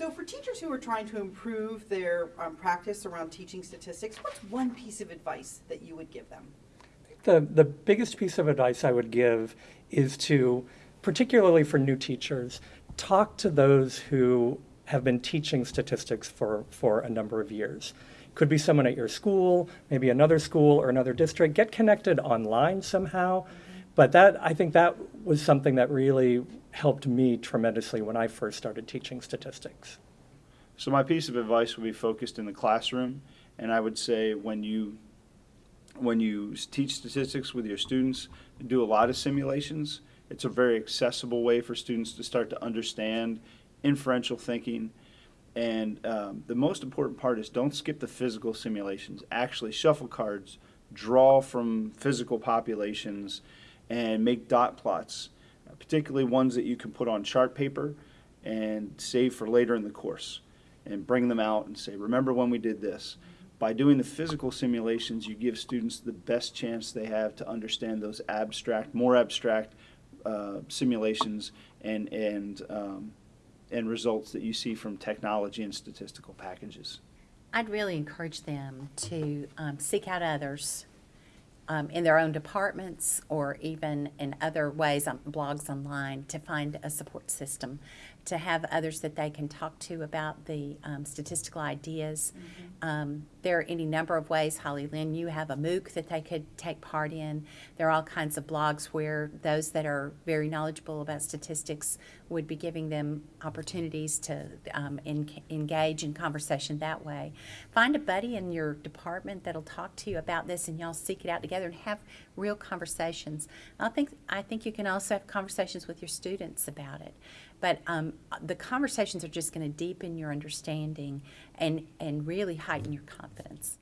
So for teachers who are trying to improve their um, practice around teaching statistics, what's one piece of advice that you would give them? The, the biggest piece of advice I would give is to, particularly for new teachers, talk to those who have been teaching statistics for, for a number of years. Could be someone at your school, maybe another school or another district. Get connected online somehow. But that, I think that was something that really helped me tremendously when I first started teaching statistics. So my piece of advice would be focused in the classroom, and I would say when you when you teach statistics with your students, do a lot of simulations. It's a very accessible way for students to start to understand inferential thinking. And um, the most important part is don't skip the physical simulations. Actually, shuffle cards, draw from physical populations, and make dot plots, particularly ones that you can put on chart paper and save for later in the course and bring them out and say, remember when we did this. By doing the physical simulations, you give students the best chance they have to understand those abstract, more abstract uh, simulations and, and, um, and results that you see from technology and statistical packages. I'd really encourage them to um, seek out others um, in their own departments or even in other ways, on blogs online, to find a support system, to have others that they can talk to about the um, statistical ideas. Um, there are any number of ways, Hollylynne, you have a MOOC that they could take part in. There are all kinds of blogs where those that are very knowledgeable about statistics would be giving them opportunities to um, en- engage in conversation that way. Find a buddy in your department that'll talk to you about this, and y'all seek it out together and have real conversations. I think I think you can also have conversations with your students about it, but um, the conversations are just going to deepen your understanding and and really heighten your confidence.